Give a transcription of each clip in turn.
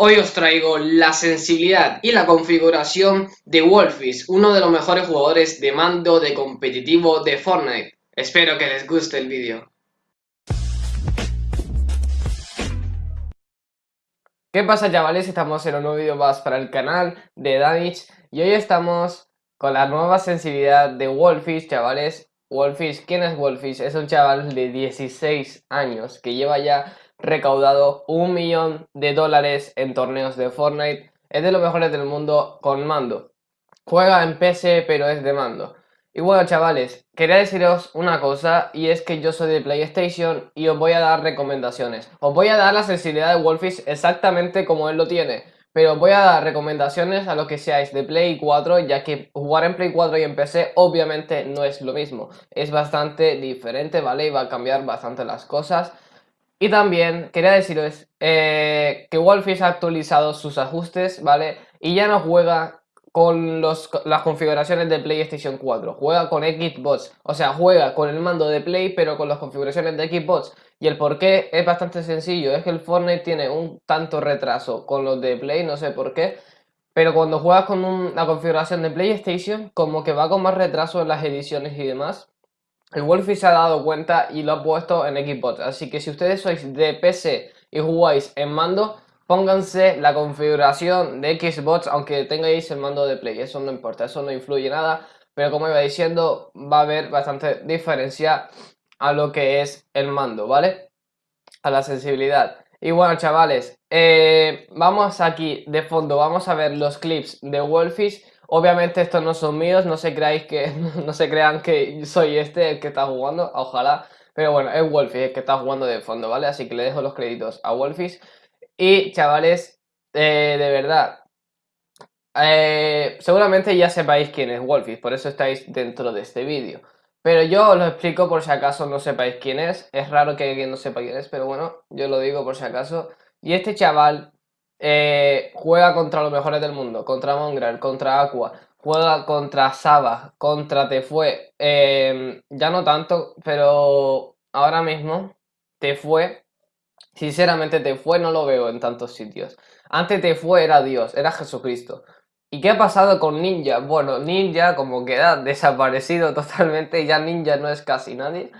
Hoy os traigo la sensibilidad y la configuración de Wolfish, uno de los mejores jugadores de mando de competitivo de Fortnite. Espero que les guste el vídeo. ¿Qué pasa chavales? Estamos en un nuevo vídeo más para el canal de Danich y hoy estamos con la nueva sensibilidad de Wolfish, chavales. Wolfish, ¿quién es Wolfish? Es un chaval de 16 años que lleva ya recaudado un millón de dólares en torneos de Fortnite. Es de los mejores del mundo con mando. Juega en PC pero es de mando. Y bueno chavales, quería deciros una cosa y es que yo soy de PlayStation y os voy a dar recomendaciones. Os voy a dar la sensibilidad de Wolfish exactamente como él lo tiene. Pero voy a dar recomendaciones a los que seáis de Play 4 ya que jugar en Play 4 y en PC obviamente no es lo mismo. Es bastante diferente, ¿vale? Y va a cambiar bastante las cosas. Y también quería deciros eh, que Wolfish ha actualizado sus ajustes, ¿vale? Y ya no juega con los, las configuraciones de PlayStation 4, juega con Xbox, o sea, juega con el mando de Play pero con las configuraciones de Xbox. Y el por qué es bastante sencillo, es que el Fortnite tiene un tanto retraso con los de Play, no sé por qué. Pero cuando juegas con la configuración de PlayStation, como que va con más retraso en las ediciones y demás. El Wolfie se ha dado cuenta y lo ha puesto en Xbox, así que si ustedes sois de PC y jugáis en mando, pónganse la configuración de Xbox aunque tengáis el mando de Play, eso no importa, eso no influye nada, pero como iba diciendo, va a haber bastante diferencia a lo que es el mando, ¿vale? A la sensibilidad. Y bueno, chavales, eh, vamos aquí de fondo, vamos a ver los clips de Wolfish Obviamente estos no son míos, no se creáis que no se crean que soy este el que está jugando, ojalá. Pero bueno, es Wolfish el que está jugando de fondo, ¿vale? Así que le dejo los créditos a Wolfish. Y chavales, eh, de verdad, eh, seguramente ya sepáis quién es Wolfish, por eso estáis dentro de este vídeo. Pero yo os lo explico por si acaso no sepáis quién es. Es raro que alguien no sepa quién es, pero bueno, yo lo digo por si acaso. Y este chaval eh, juega contra los mejores del mundo, contra Mongrel, contra Aqua, juega contra Saba, contra Tefue, eh, ya no tanto, pero ahora mismo Tefue, sinceramente Tefue no lo veo en tantos sitios. Antes Tefue era Dios, era Jesucristo. ¿Y qué ha pasado con Ninja? Bueno, Ninja como queda desaparecido totalmente, ya Ninja no es casi nadie.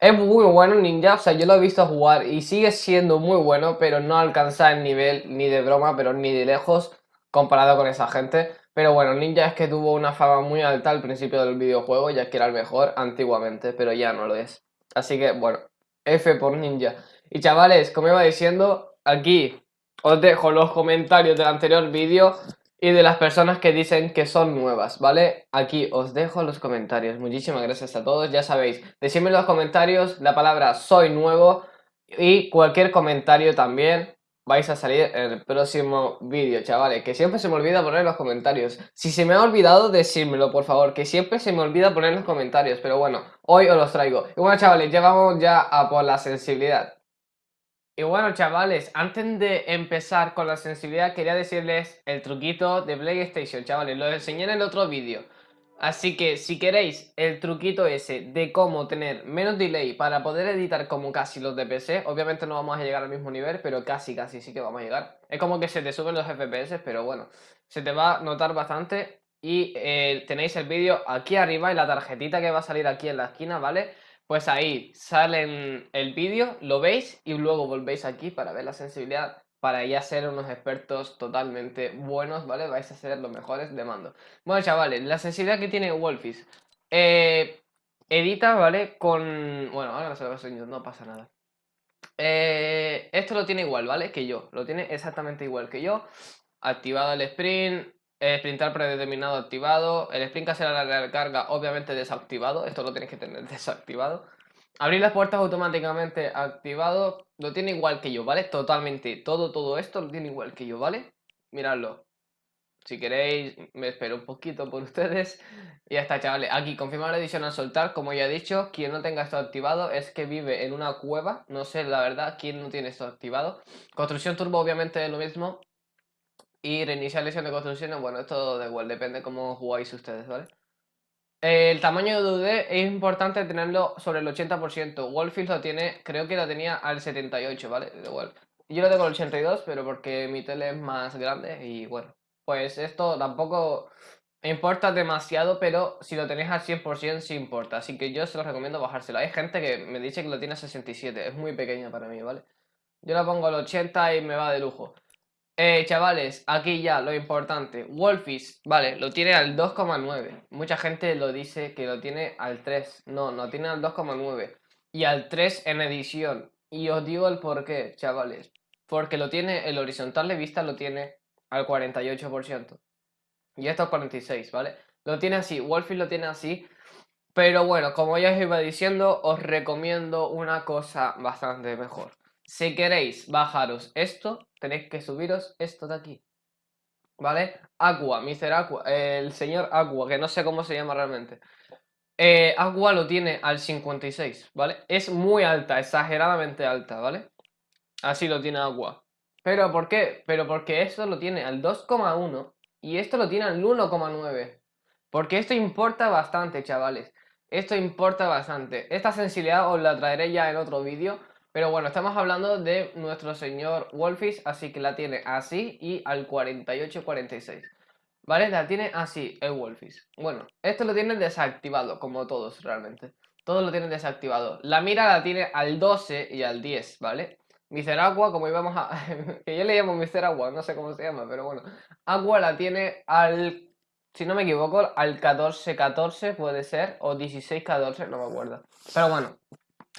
Es muy bueno Ninja, o sea, yo lo he visto jugar y sigue siendo muy bueno, pero no alcanza el nivel ni de broma, pero ni de lejos comparado con esa gente. Pero bueno, Ninja es que tuvo una fama muy alta al principio del videojuego, ya que era el mejor antiguamente, pero ya no lo es. Así que, bueno, F por Ninja. Y chavales, como iba diciendo, aquí os dejo los comentarios del anterior vídeo y de las personas que dicen que son nuevas, ¿vale? Aquí os dejo los comentarios. Muchísimas gracias a todos. Ya sabéis, decidme en los comentarios la palabra soy nuevo y cualquier comentario también vais a salir en el próximo vídeo, chavales. Que siempre se me olvida poner los comentarios. Si se me ha olvidado, decírmelo, por favor. Que siempre se me olvida poner los comentarios. Pero bueno, hoy os los traigo. Y bueno, chavales, ya vamos ya a por la sensibilidad. Y bueno chavales, antes de empezar con la sensibilidad quería decirles el truquito de PlayStation, chavales, lo enseñé en el otro vídeo. Así que si queréis el truquito ese de cómo tener menos delay para poder editar como casi los de obviamente no vamos a llegar al mismo nivel, pero casi casi sí que vamos a llegar. Es como que se te suben los FPS, pero bueno, se te va a notar bastante y eh, tenéis el vídeo aquí arriba y la tarjetita que va a salir aquí en la esquina, ¿vale? Pues ahí salen el vídeo, lo veis y luego volvéis aquí para ver la sensibilidad para ya ser unos expertos totalmente buenos, ¿vale? Vais a ser los mejores de mando. Bueno, chavales, la sensibilidad que tiene Wolfish. Eh, edita, ¿vale? Con... Bueno, ahora se lo enseño, no pasa nada. Eh, esto lo tiene igual, ¿vale? Que yo. Lo tiene exactamente igual que yo. Activado el sprint, sprintar predeterminado activado. El sprint hacia la recarga obviamente desactivado. Esto lo tenéis que tener desactivado. Abrir las puertas automáticamente activado. Lo tiene igual que yo, ¿vale? Totalmente. Todo, todo esto lo tiene igual que yo, ¿vale? Miradlo. Si queréis, me espero un poquito por ustedes. Y ya está, chavales. Aquí, confirmar la edición al soltar. Como ya he dicho, quien no tenga esto activado es que vive en una cueva. No sé, la verdad, quién no tiene esto activado. Construcción turbo, obviamente, es lo mismo. Y reiniciar lesión de construcciones, bueno, esto da igual, depende cómo jugáis ustedes, ¿vale? El tamaño de UD es importante tenerlo sobre el 80%. Wolfield lo tiene, creo que lo tenía al 78, ¿vale? Igual. Yo lo tengo el 82, pero porque mi tele es más grande y bueno, pues esto tampoco importa demasiado, pero si lo tenéis al 100% sí importa. Así que yo se lo recomiendo bajárselo. Hay gente que me dice que lo tiene a 67, es muy pequeña para mí, ¿vale? Yo la pongo al 80 y me va de lujo. Eh, chavales, aquí ya lo importante. Wolfish, vale, lo tiene al 2,9. Mucha gente lo dice que lo tiene al 3. No, no tiene al 2,9. Y al 3 en edición. Y os digo el por qué, chavales. Porque lo tiene, el horizontal de vista lo tiene al 48%. Y esto es 46, ¿vale? Lo tiene así, Wolfish lo tiene así. Pero bueno, como ya os iba diciendo, os recomiendo una cosa bastante mejor. Si queréis bajaros esto, tenéis que subiros esto de aquí. ¿Vale? Aqua, Mr. Aqua, el señor Aqua, que no sé cómo se llama realmente. Eh, Aqua lo tiene al 56, ¿vale? Es muy alta, exageradamente alta, ¿vale? Así lo tiene Aqua. ¿Pero por qué? Pero porque esto lo tiene al 2,1 y esto lo tiene al 1,9. Porque esto importa bastante, chavales. Esto importa bastante. Esta sensibilidad os la traeré ya en otro vídeo pero bueno, estamos hablando de nuestro señor Wolfish, así que la tiene así y al 48-46. ¿Vale? La tiene así, el Wolfish. Bueno, esto lo tiene desactivado, como todos realmente. Todos lo tienen desactivado. La mira la tiene al 12 y al 10, ¿vale? Mister Agua, como íbamos a... que yo le llamo Mister Agua, no sé cómo se llama, pero bueno. Agua la tiene al... Si no me equivoco, al 14-14 puede ser, o 16-14, no me acuerdo. Pero bueno,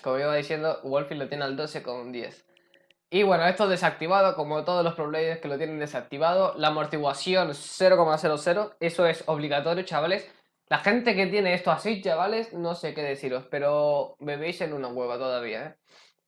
como iba diciendo, Wolfie lo tiene al 12 con 10. Y bueno, esto desactivado, como todos los Pro que lo tienen desactivado. La amortiguación 0,00, eso es obligatorio, chavales. La gente que tiene esto así, chavales, no sé qué deciros, pero bebéis en una hueva todavía, ¿eh?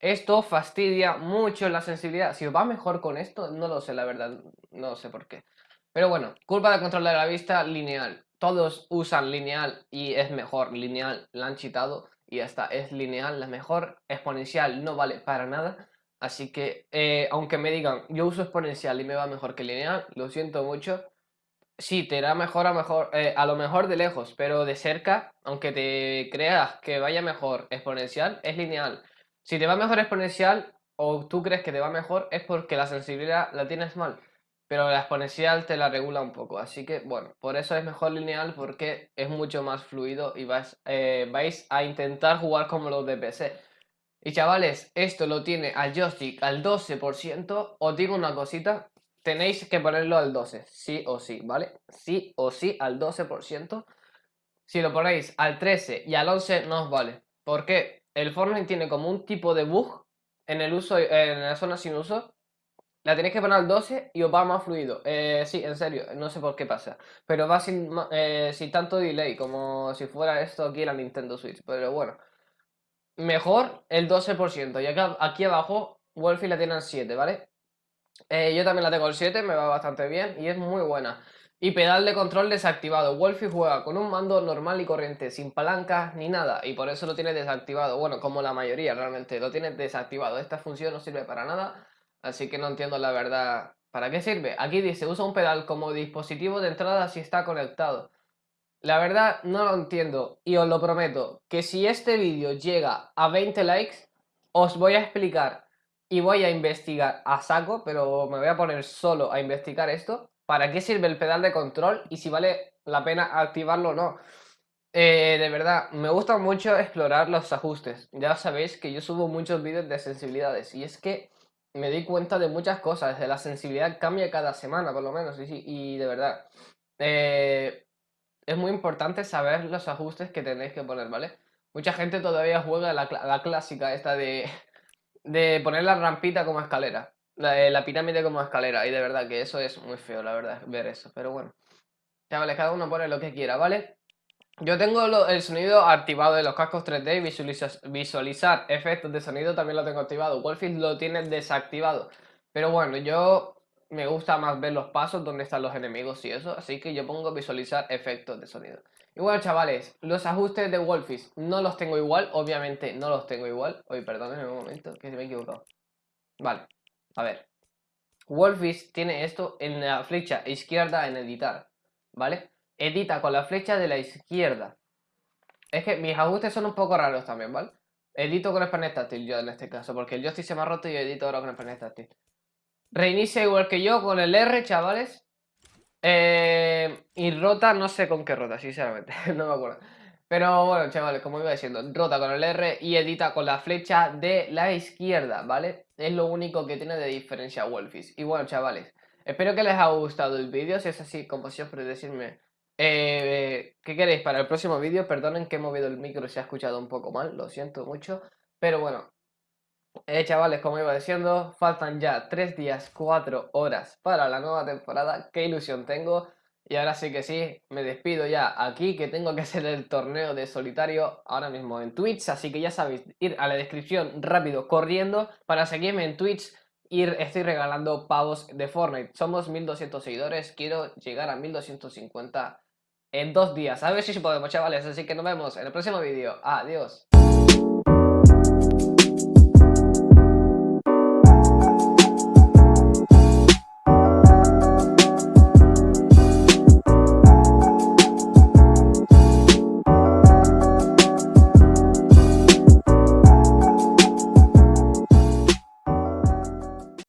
Esto fastidia mucho la sensibilidad. Si os va mejor con esto, no lo sé, la verdad, no sé por qué. Pero bueno, culpa de control de la vista, lineal. Todos usan lineal y es mejor, lineal, la han chitado y hasta es lineal, la mejor exponencial no vale para nada. Así que, eh, aunque me digan, yo uso exponencial y me va mejor que lineal, lo siento mucho. Sí, te irá mejor a, mejor, eh, a lo mejor de lejos, pero de cerca, aunque te creas que vaya mejor exponencial, es lineal. Si te va mejor exponencial o tú crees que te va mejor, es porque la sensibilidad la tienes mal pero la exponencial te la regula un poco. Así que, bueno, por eso es mejor lineal porque es mucho más fluido y vais, eh, vais a intentar jugar como los de PC. Y chavales, esto lo tiene al joystick al 12%. Os digo una cosita, tenéis que ponerlo al 12, sí o sí, ¿vale? Sí o sí al 12%. Si lo ponéis al 13 y al 11 no os vale. Porque el Fortnite tiene como un tipo de bug en el uso en la zona sin uso la tenéis que poner al 12 y os va más fluido. Eh, sí, en serio, no sé por qué pasa. Pero va sin, eh, sin tanto delay, como si fuera esto aquí la Nintendo Switch. Pero bueno, mejor el 12%. Y acá, aquí abajo, Wolfie la tiene al 7, ¿vale? Eh, yo también la tengo al 7, me va bastante bien y es muy buena. Y pedal de control desactivado. Wolfie juega con un mando normal y corriente, sin palancas ni nada. Y por eso lo tiene desactivado. Bueno, como la mayoría realmente, lo tiene desactivado. Esta función no sirve para nada. Así que no entiendo la verdad. ¿Para qué sirve? Aquí dice, usa un pedal como dispositivo de entrada si está conectado. La verdad no lo entiendo y os lo prometo que si este vídeo llega a 20 likes os voy a explicar y voy a investigar a saco, pero me voy a poner solo a investigar esto, para qué sirve el pedal de control y si vale la pena activarlo o no. Eh, de verdad, me gusta mucho explorar los ajustes. Ya sabéis que yo subo muchos vídeos de sensibilidades y es que me di cuenta de muchas cosas, de la sensibilidad cambia cada semana, por lo menos, y, y de verdad. Eh, es muy importante saber los ajustes que tenéis que poner, ¿vale? Mucha gente todavía juega la, la clásica esta de, de poner la rampita como escalera, la, la, pirámide como escalera, y de verdad que eso es muy feo, la verdad, ver eso, pero bueno. Chavales, cada uno pone lo que quiera, ¿vale? Yo tengo el sonido activado de los cascos 3D y visualizar efectos de sonido también lo tengo activado. Wolfish lo tiene desactivado. Pero bueno, yo me gusta más ver los pasos donde están los enemigos y eso. Así que yo pongo visualizar efectos de sonido. Y bueno, chavales, los ajustes de Wolfish no los tengo igual. Obviamente no los tengo igual. Oye, perdón un momento, que se me he equivocado. Vale, a ver. Wolfish tiene esto en la flecha izquierda en editar. ¿Vale? Edita con la flecha de la izquierda. Es que mis ajustes son un poco raros también, ¿vale? Edito con el panel táctil yo en este caso, porque el joystick se me ha roto y edito ahora con el panel táctil. reinicia igual que yo con el R, chavales. Eh, y rota, no sé con qué rota, sinceramente, no me acuerdo. Pero bueno, chavales, como iba diciendo, rota con el R y edita con la flecha de la izquierda, ¿vale? Es lo único que tiene de diferencia Wolfish. Y bueno, chavales, espero que les haya gustado el vídeo. Si es así, como siempre, decirme eh, qué queréis para el próximo vídeo. Perdonen que he movido el micro se ha escuchado un poco mal, lo siento mucho. Pero bueno, eh, chavales, como iba diciendo, faltan ya 3 días, 4 horas para la nueva temporada. Qué ilusión tengo. Y ahora sí que sí, me despido ya aquí, que tengo que hacer el torneo de solitario ahora mismo en Twitch. Así que ya sabéis, ir a la descripción rápido, corriendo, para seguirme en Twitch y estoy regalando pavos de Fortnite. Somos 1200 seguidores, quiero llegar a 1250 en dos días. A ver si podemos, chavales. Así que nos vemos en el próximo vídeo. Adiós.